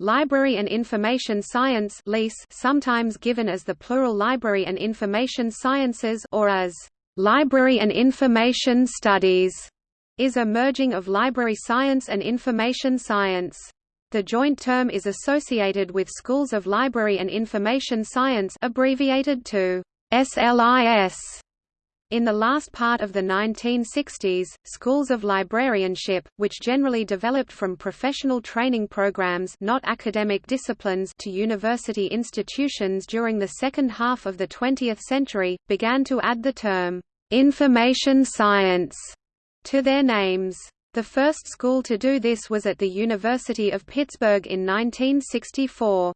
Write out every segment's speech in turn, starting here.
Library and Information Science sometimes given as the plural Library and Information Sciences or as Library and Information Studies, is a merging of library science and information science. The joint term is associated with schools of library and information science abbreviated to SLIS. In the last part of the 1960s, schools of librarianship, which generally developed from professional training programs not academic disciplines to university institutions during the second half of the 20th century, began to add the term, "'information science' to their names. The first school to do this was at the University of Pittsburgh in 1964.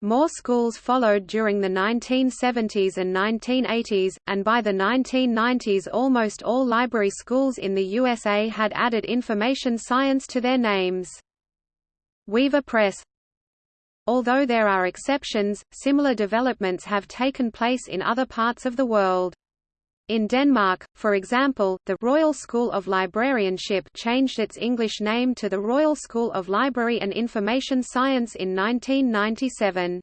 More schools followed during the 1970s and 1980s, and by the 1990s almost all library schools in the USA had added information science to their names. Weaver Press Although there are exceptions, similar developments have taken place in other parts of the world. In Denmark, for example, the Royal School of Librarianship changed its English name to the Royal School of Library and Information Science in 1997.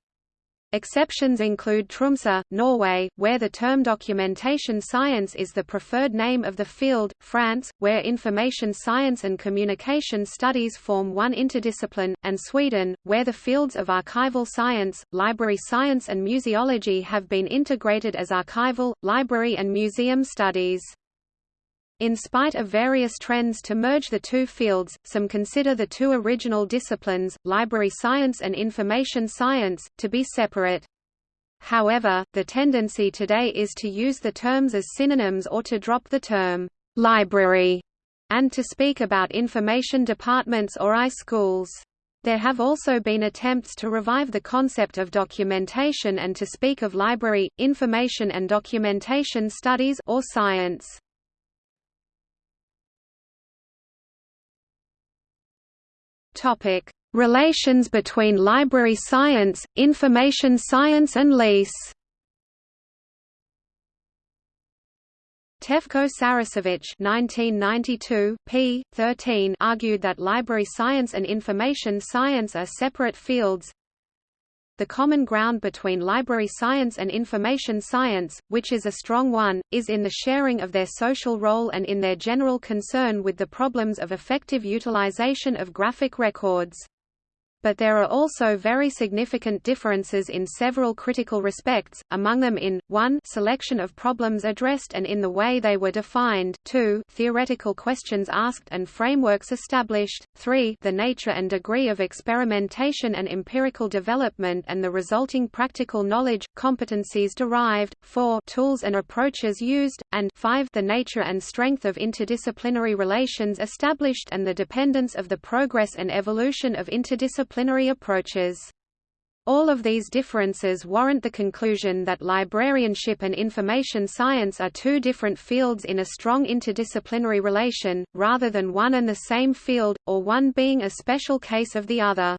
Exceptions include Tromsø, Norway, where the term documentation science is the preferred name of the field, France, where information science and communication studies form one interdiscipline, and Sweden, where the fields of archival science, library science and museology have been integrated as archival, library and museum studies. In spite of various trends to merge the two fields, some consider the two original disciplines, library science and information science, to be separate. However, the tendency today is to use the terms as synonyms or to drop the term library and to speak about information departments or I-schools. There have also been attempts to revive the concept of documentation and to speak of library, information and documentation studies or science. Topic: Relations between library science, information science and LIS. Tefko Saracevic (1992), p. 13, argued that library science and information science are separate fields, the common ground between library science and information science, which is a strong one, is in the sharing of their social role and in their general concern with the problems of effective utilization of graphic records but there are also very significant differences in several critical respects, among them in, 1 selection of problems addressed and in the way they were defined 2 theoretical questions asked and frameworks established, 3 the nature and degree of experimentation and empirical development and the resulting practical knowledge, competencies derived, 4 tools and approaches used, and 5 the nature and strength of interdisciplinary relations established and the dependence of the progress and evolution of interdisciplinary disciplinary approaches. All of these differences warrant the conclusion that librarianship and information science are two different fields in a strong interdisciplinary relation, rather than one and the same field, or one being a special case of the other.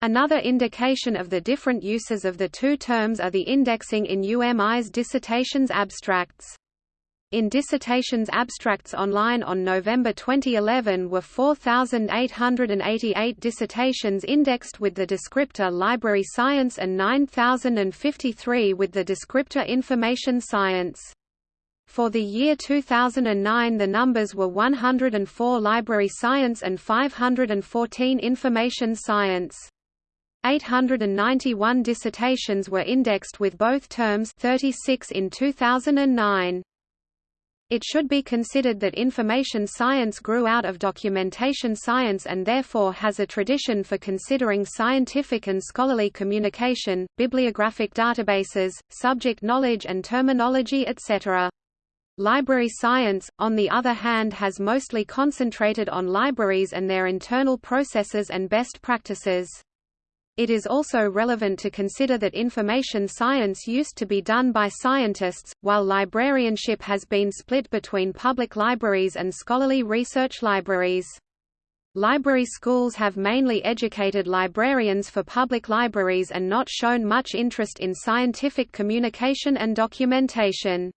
Another indication of the different uses of the two terms are the indexing in UMI's dissertations abstracts. In Dissertations Abstracts Online on November 2011 were 4,888 dissertations indexed with the descriptor Library Science and 9,053 with the descriptor Information Science. For the year 2009 the numbers were 104 Library Science and 514 Information Science. 891 dissertations were indexed with both terms 36 in 2009. It should be considered that information science grew out of documentation science and therefore has a tradition for considering scientific and scholarly communication, bibliographic databases, subject knowledge and terminology etc. Library science, on the other hand has mostly concentrated on libraries and their internal processes and best practices. It is also relevant to consider that information science used to be done by scientists, while librarianship has been split between public libraries and scholarly research libraries. Library schools have mainly educated librarians for public libraries and not shown much interest in scientific communication and documentation.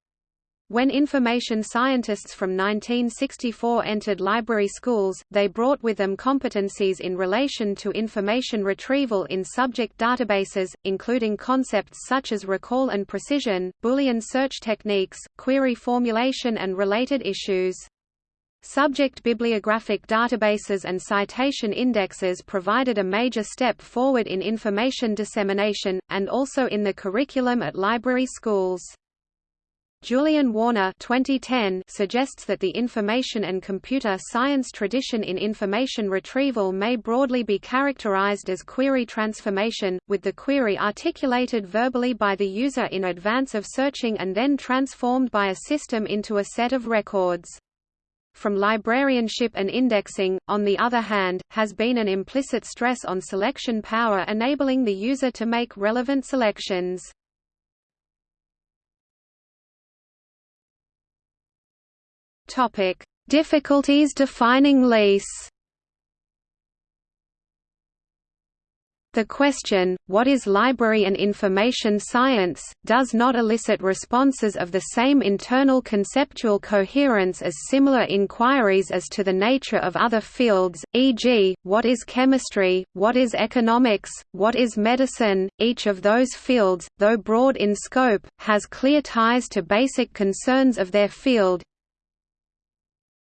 When information scientists from 1964 entered library schools, they brought with them competencies in relation to information retrieval in subject databases, including concepts such as recall and precision, Boolean search techniques, query formulation and related issues. Subject bibliographic databases and citation indexes provided a major step forward in information dissemination, and also in the curriculum at library schools. Julian Warner 2010 suggests that the information and computer science tradition in information retrieval may broadly be characterized as query transformation, with the query articulated verbally by the user in advance of searching and then transformed by a system into a set of records. From librarianship and indexing, on the other hand, has been an implicit stress on selection power enabling the user to make relevant selections. Topic: Difficulties defining LIS. The question, what is library and information science, does not elicit responses of the same internal conceptual coherence as similar inquiries as to the nature of other fields, e.g., what is chemistry, what is economics, what is medicine. Each of those fields, though broad in scope, has clear ties to basic concerns of their field,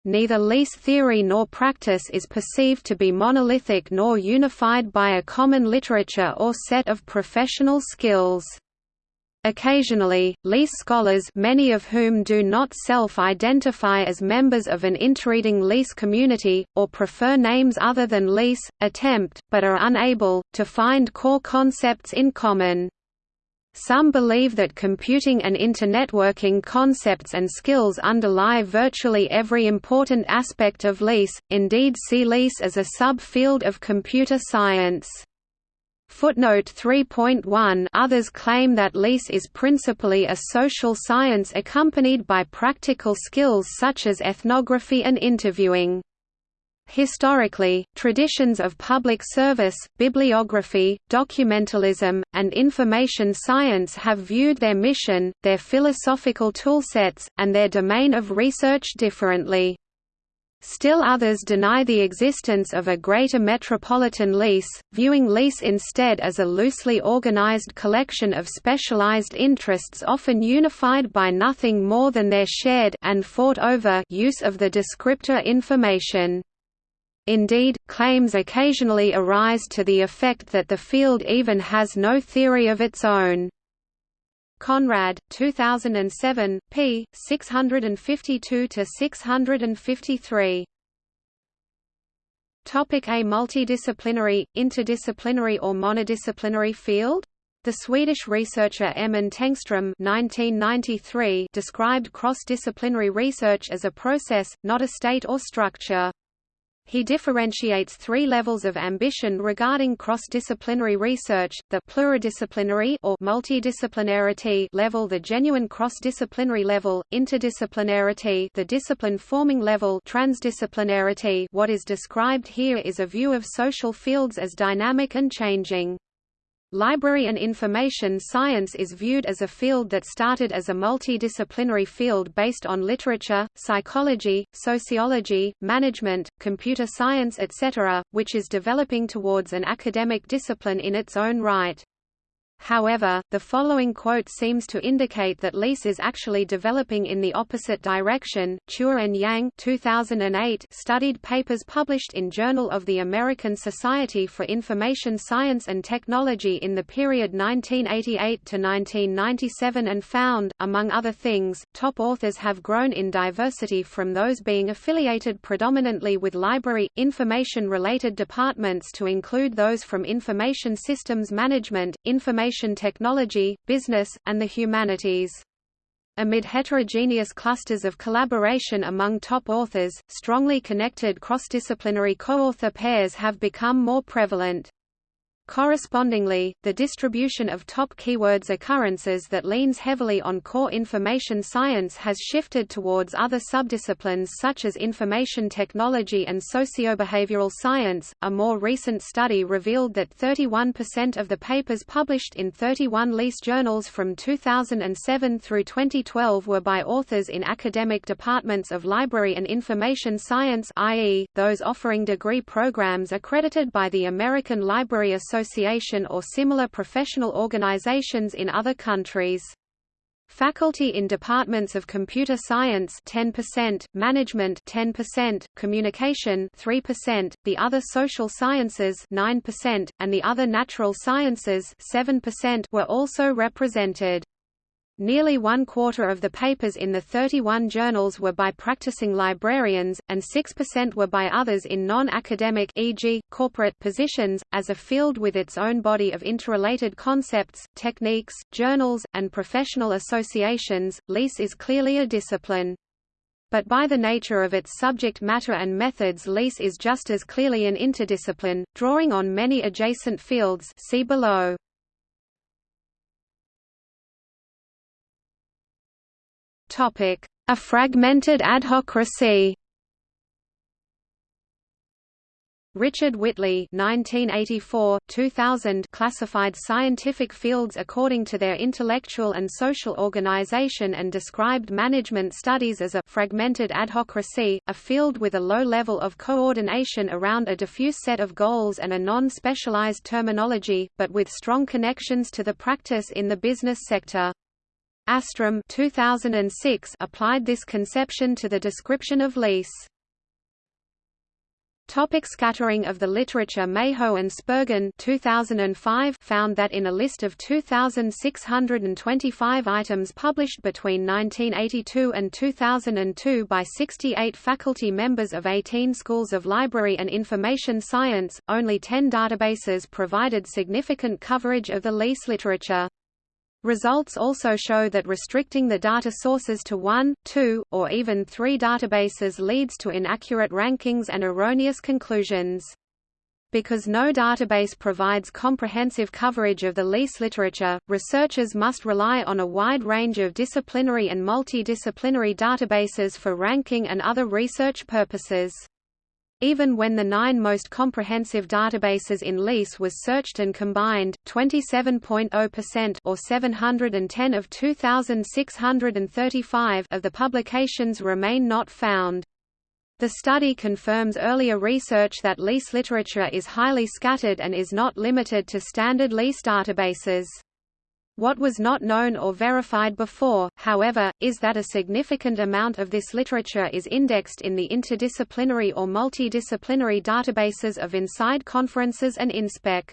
Neither LIS theory nor practice is perceived to be monolithic nor unified by a common literature or set of professional skills. Occasionally, LIS scholars many of whom do not self-identify as members of an interreading LIS community, or prefer names other than LIS, attempt, but are unable, to find core concepts in common. Some believe that computing and internetworking concepts and skills underlie virtually every important aspect of LIS, indeed see LIS as a subfield of computer science. Footnote 3.1 Others claim that LIS is principally a social science accompanied by practical skills such as ethnography and interviewing. Historically, traditions of public service, bibliography, documentalism, and information science have viewed their mission, their philosophical toolsets, and their domain of research differently. Still others deny the existence of a greater metropolitan LIS, viewing LIS instead as a loosely organized collection of specialized interests often unified by nothing more than their shared and fought over use of the descriptor information. Indeed, claims occasionally arise to the effect that the field even has no theory of its own. Konrad, 2007, p. 652–653. Topic A multidisciplinary, interdisciplinary or monodisciplinary field? The Swedish researcher Emil Tengström (1993) described cross-disciplinary research as a process, not a state or structure. He differentiates three levels of ambition regarding cross-disciplinary research, the pluridisciplinary or multidisciplinarity level the genuine cross-disciplinary level, interdisciplinarity the discipline-forming level transdisciplinarity what is described here is a view of social fields as dynamic and changing. Library and information science is viewed as a field that started as a multidisciplinary field based on literature, psychology, sociology, management, computer science etc., which is developing towards an academic discipline in its own right. However, the following quote seems to indicate that LIS is actually developing in the opposite direction. Chua and Yang 2008 studied papers published in Journal of the American Society for Information Science and Technology in the period 1988 to 1997 and found, among other things, top authors have grown in diversity from those being affiliated predominantly with library, information-related departments to include those from information systems management, information information technology, business, and the humanities. Amid heterogeneous clusters of collaboration among top authors, strongly connected cross-disciplinary co-author pairs have become more prevalent. Correspondingly, the distribution of top keywords occurrences that leans heavily on core information science has shifted towards other subdisciplines such as information technology and sociobehavioral science. A more recent study revealed that 31% of the papers published in 31 LIS journals from 2007 through 2012 were by authors in academic departments of library and information science, i.e., those offering degree programs accredited by the American Library Association Association or similar professional organizations in other countries. Faculty in departments of computer science 10%, management 10%, communication 3%, the other social sciences 9%, and the other natural sciences 7% were also represented. Nearly one quarter of the papers in the 31 journals were by practicing librarians, and 6% were by others in non-academic e.g., corporate positions. As a field with its own body of interrelated concepts, techniques, journals, and professional associations, LIS is clearly a discipline. But by the nature of its subject matter and methods LIS is just as clearly an interdiscipline, drawing on many adjacent fields see below. A fragmented adhocracy Richard Whitley 1984-2000 classified scientific fields according to their intellectual and social organization and described management studies as a fragmented adhocracy, a field with a low level of coordination around a diffuse set of goals and a non-specialized terminology, but with strong connections to the practice in the business sector. Astrom 2006 applied this conception to the description of LIS. Topic scattering of the literature Meho and Spurgin 2005 found that in a list of 2,625 items published between 1982 and 2002 by 68 faculty members of 18 schools of library and information science, only 10 databases provided significant coverage of the LIS literature. Results also show that restricting the data sources to one, two, or even three databases leads to inaccurate rankings and erroneous conclusions. Because no database provides comprehensive coverage of the LIS literature, researchers must rely on a wide range of disciplinary and multidisciplinary databases for ranking and other research purposes. Even when the nine most comprehensive databases in LIS was searched and combined, 27.0% or 710 of 2,635 of the publications remain not found. The study confirms earlier research that LIS literature is highly scattered and is not limited to standard LIS databases. What was not known or verified before, however, is that a significant amount of this literature is indexed in the interdisciplinary or multidisciplinary databases of InSide conferences and InSpec.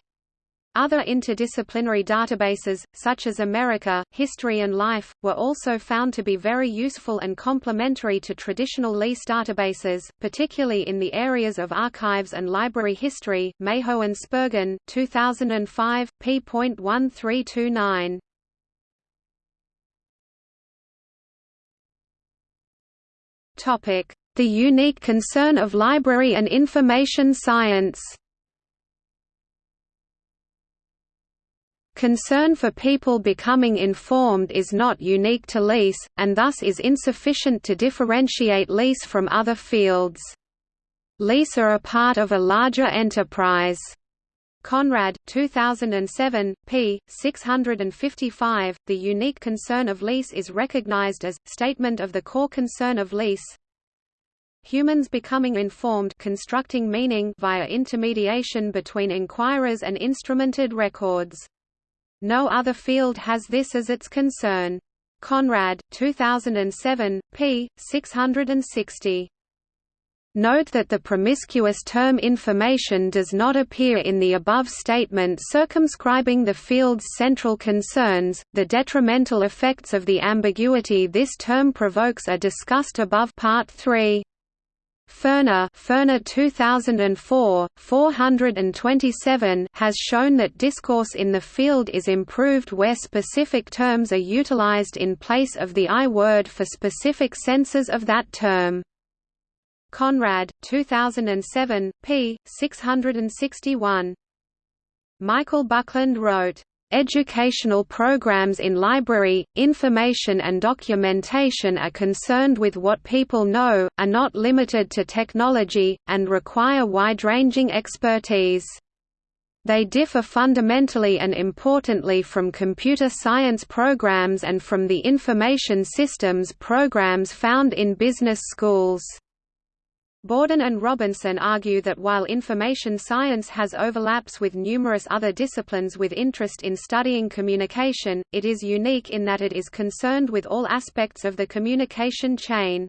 Other interdisciplinary databases, such as America, History and Life, were also found to be very useful and complementary to traditional LIS databases, particularly in the areas of archives and library history. Meho and Spurgin, 2005, p.1329. Topic: The unique concern of library and information science. Concern for people becoming informed is not unique to LIS, and thus is insufficient to differentiate LIS from other fields. LIS are a part of a larger enterprise. Konrad, 2007, p. 655. The unique concern of LIS is recognized as statement of the core concern of LIS. Humans becoming informed constructing meaning via intermediation between inquirers and instrumented records. No other field has this as its concern. Konrad, 2007, p. 660. Note that the promiscuous term information does not appear in the above statement circumscribing the field's central concerns. The detrimental effects of the ambiguity this term provokes are discussed above Part 3. Furner, Furner 2004, 427 has shown that discourse in the field is improved where specific terms are utilized in place of the I word for specific senses of that term. Konrad, 2007, p. 661. Michael Buckland wrote, Educational programs in library, information and documentation are concerned with what people know, are not limited to technology, and require wide-ranging expertise. They differ fundamentally and importantly from computer science programs and from the information systems programs found in business schools. Bawden and Robinson argue that while information science has overlaps with numerous other disciplines with interest in studying communication, it is unique in that it is concerned with all aspects of the communication chain.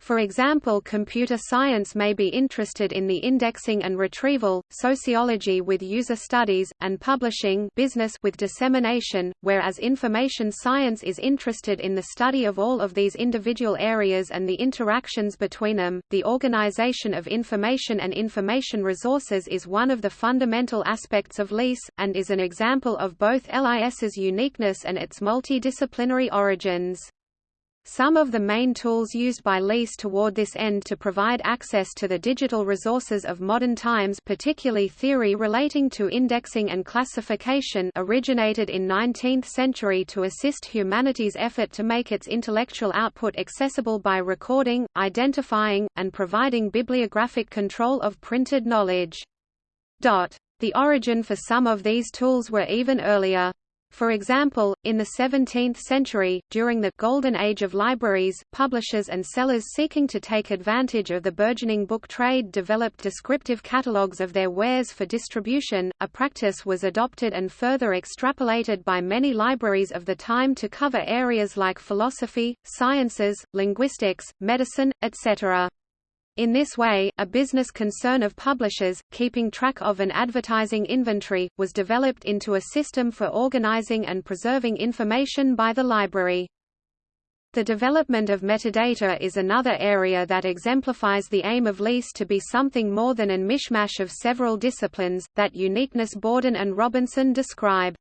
For example computer science may be interested in the indexing and retrieval, sociology with user studies, and publishing business with dissemination, whereas information science is interested in the study of all of these individual areas and the interactions between them. The organization of information and information resources is one of the fundamental aspects of LIS, and is an example of both LIS's uniqueness and its multidisciplinary origins. Some of the main tools used by LIS toward this end to provide access to the digital resources of modern times particularly theory relating to indexing and classification originated in 19th century to assist humanity's effort to make its intellectual output accessible by recording, identifying, and providing bibliographic control of printed knowledge. The origin for some of these tools were even earlier. For example, in the 17th century, during the «golden age of libraries», publishers and sellers seeking to take advantage of the burgeoning book trade developed descriptive catalogues of their wares for distribution, a practice was adopted and further extrapolated by many libraries of the time to cover areas like philosophy, sciences, linguistics, medicine, etc. In this way, a business concern of publishers, keeping track of an advertising inventory, was developed into a system for organizing and preserving information by the library. The development of metadata is another area that exemplifies the aim of LIS to be something more than a mishmash of several disciplines, that uniqueness Bawden and Robinson describe.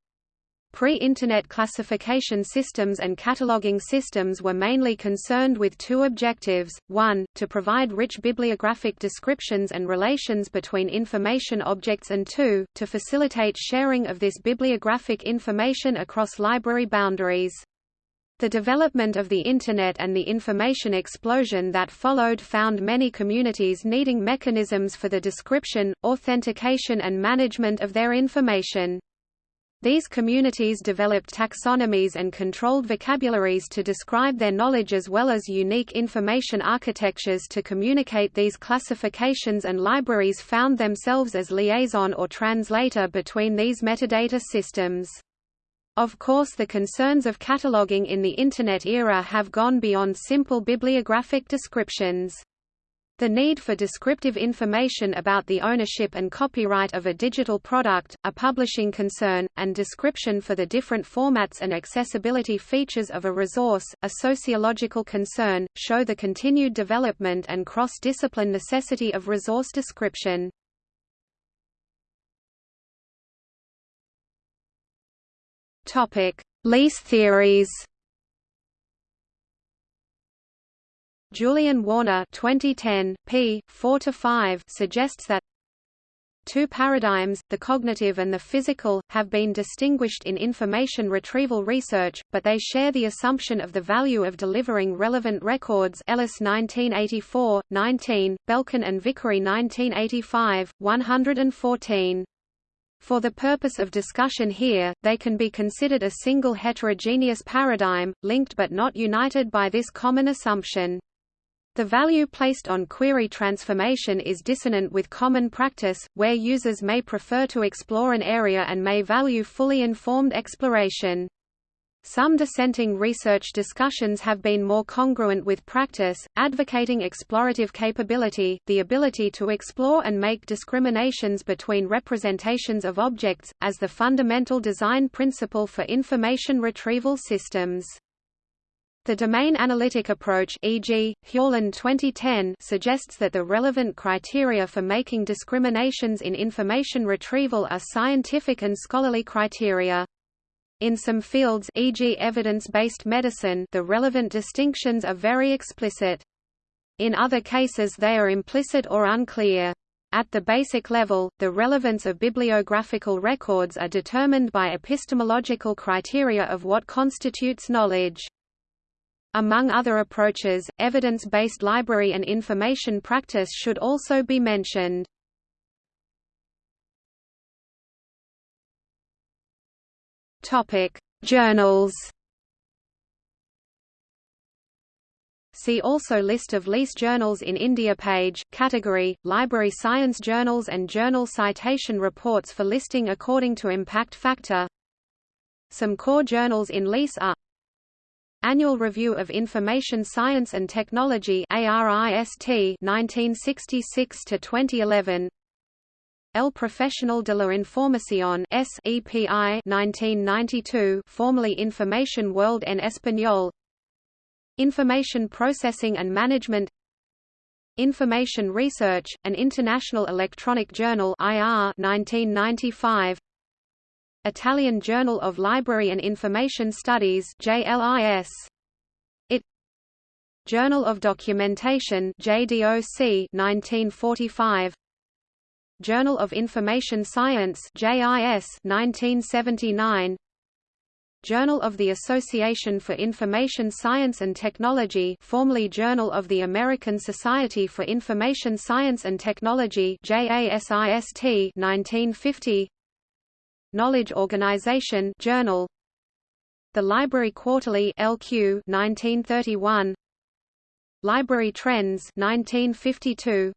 Pre-Internet classification systems and cataloging systems were mainly concerned with two objectives, one, to provide rich bibliographic descriptions and relations between information objects and two, to facilitate sharing of this bibliographic information across library boundaries. The development of the Internet and the information explosion that followed found many communities needing mechanisms for the description, authentication and management of their information. These communities developed taxonomies and controlled vocabularies to describe their knowledge as well as unique information architectures to communicate these classifications and libraries found themselves as liaison or translator between these metadata systems. Of course the concerns of cataloging in the Internet era have gone beyond simple bibliographic descriptions. The need for descriptive information about the ownership and copyright of a digital product, a publishing concern, and description for the different formats and accessibility features of a resource, a sociological concern, show the continued development and cross-discipline necessity of resource description. LIS theories Julian Warner 2010, p. 4–5 suggests that Two paradigms, the cognitive and the physical, have been distinguished in information retrieval research, but they share the assumption of the value of delivering relevant records Ellis 1984, 19, Belkin and Vickery 1985, 114. For the purpose of discussion here, they can be considered a single heterogeneous paradigm, linked but not united by this common assumption. The value placed on query transformation is dissonant with common practice, where users may prefer to explore an area and may value fully informed exploration. Some dissenting research discussions have been more congruent with practice, advocating explorative capability, the ability to explore and make discriminations between representations of objects, as the fundamental design principle for information retrieval systems. The domain analytic approach e.g., Hewlin 2010 suggests that the relevant criteria for making discriminations in information retrieval are scientific and scholarly criteria. In some fields e.g. evidence-based medicine the relevant distinctions are very explicit. In other cases they are implicit or unclear. At the basic level, the relevance of bibliographical records are determined by epistemological criteria of what constitutes knowledge. Among other approaches, evidence-based library and information practice should also be mentioned. Topic: Journals. See also List of LIS journals in India page, category, Library Science Journals and Journal Citation Reports for listing according to impact factor Some core journals in LIS are Annual Review of Information Science and Technology ARIST 1966 to 2011 El Profesional de la Información SEPI 1992 formerly Information World en Español. Information Processing and Management. Information Research, an International Electronic Journal IR 1995 Italian Journal of Library and Information Studies JLIS IT Journal of Documentation JDOC 1945 Journal of Information Science JIS 1979 Journal of the Association for Information Science and Technology formerly Journal of the American Society for Information Science and Technology JASIST 1950 Knowledge Organization Journal. The Library Quarterly LQ 1931 Library Trends 1952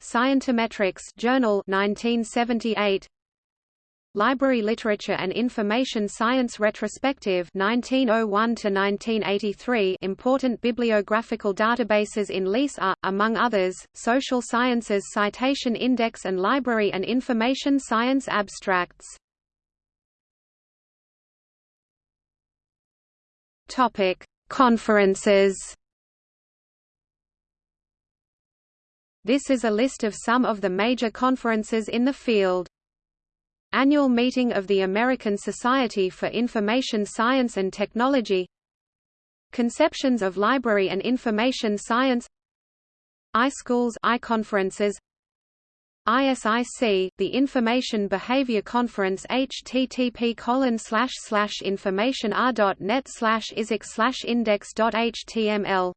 Scientometrics Journal 1978 Library Literature and Information Science Retrospective 1901 to 1983 Important bibliographical databases in LIS are, among others, Social Sciences Citation Index and Library and Information Science Abstracts. Conferences. This is a list of some of the major conferences in the field. Annual meeting of the American Society for Information Science and Technology. Conceptions of Library and Information Science. iSchools iConferences ISIC, the Information Behavior Conference http colon slash slash information r.net slash isic slash index.html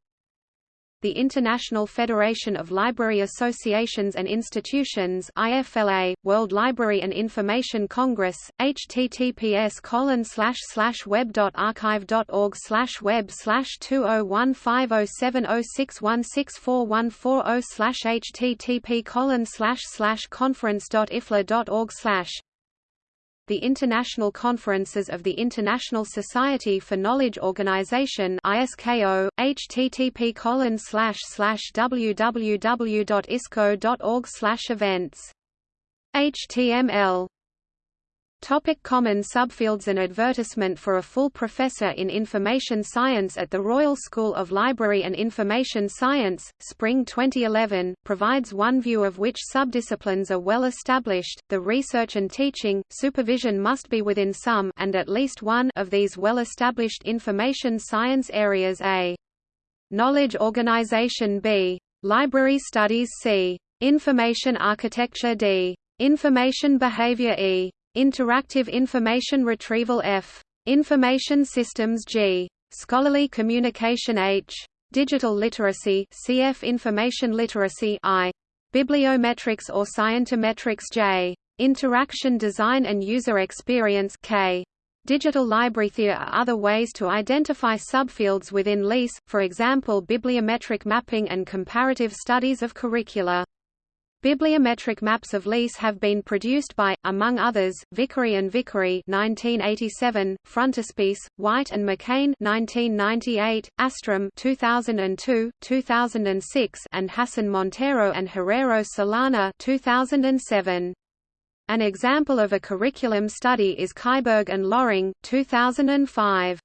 the International Federation of Library Associations and Institutions IFLA, World Library and Information Congress, https web.archive.org web archive. org slash web slash 20150706164140 http conference.ifla.org the international conferences of the International Society for Knowledge Organization ISKO, http slash slash www.isko.org slash events. HTML Topic common subfields An advertisement for a full professor in information science at the Royal School of Library and Information Science, Spring 2011, provides one view of which subdisciplines are well established. The research and teaching, supervision must be within some and at least one of these well-established information science areas A. Knowledge organization B. Library studies C. Information architecture D. Information behavior E. Interactive Information Retrieval F. Information Systems G. Scholarly Communication H. Digital Literacy CF Information Literacy I. Bibliometrics or Scientometrics J. Interaction Design and User Experience K. Digital library there are other ways to identify subfields within LIS, for example bibliometric mapping and comparative studies of curricula. Bibliometric maps of LIS have been produced by, among others, Vickery and Vickery 1987, Frontispiece, White and McCain 1998, Astrom 2002, 2006, and Hassan Montero and Herrero Solana 2007. An example of a curriculum study is Kajberg and Loring 2005.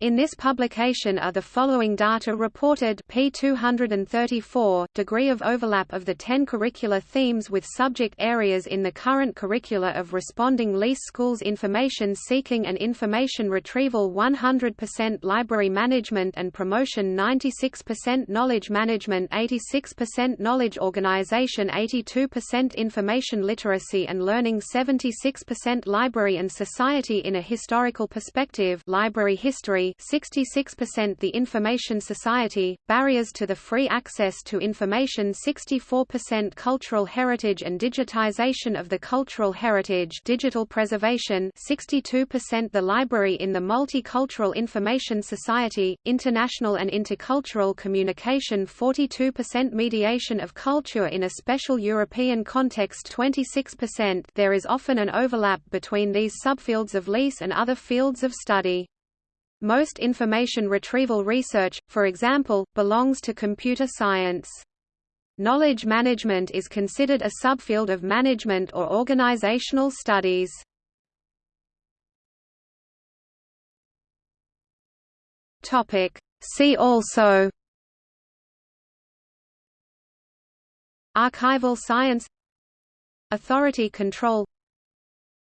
In this publication are the following data reported P234, degree of overlap of the 10 curricular themes with subject areas in the current curricula of responding LIS schools Information seeking and information retrieval 100% library management and promotion 96% knowledge management 86% knowledge organization 82% information literacy and learning 76% library and society in a historical perspective library history 66% The Information Society, Barriers to the Free Access to Information 64% Cultural Heritage and Digitization of the Cultural Heritage Digital Preservation 62% The Library in the Multicultural Information Society, International and Intercultural Communication 42% Mediation of Culture in a Special European Context 26% There is often an overlap between these subfields of LIS and other fields of study. Most information retrieval research, for example, belongs to computer science. Knowledge management is considered a subfield of management or organizational studies. Topic. See also Archival science Authority control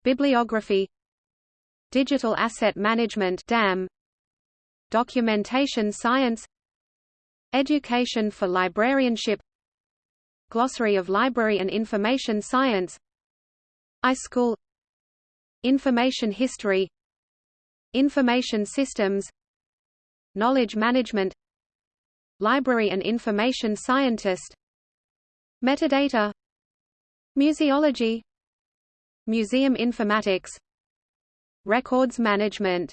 Bibliography Digital asset management DAM Documentation science Education for librarianship Glossary of Library and Information Science iSchool Information history Information systems Knowledge management Library and information scientist Metadata Museology Museum informatics Records management